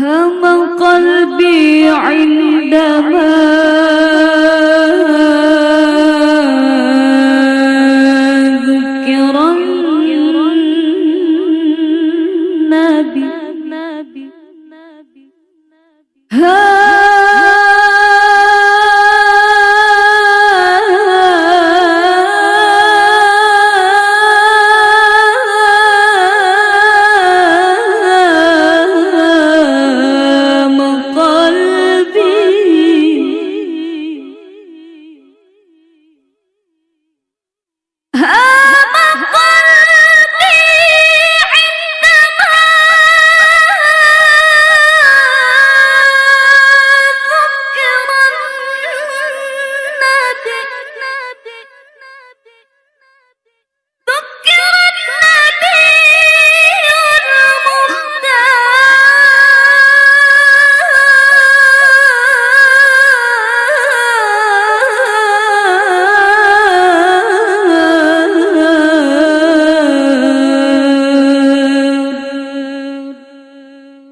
هم قلبي عندما النبي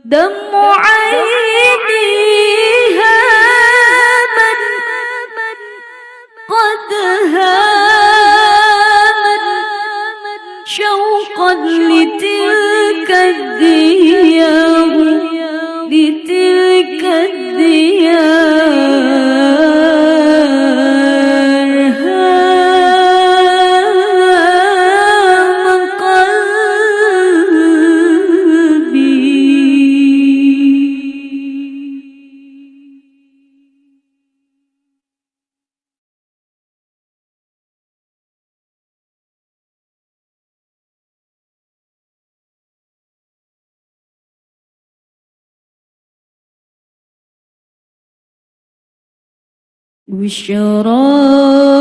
Dem بشرى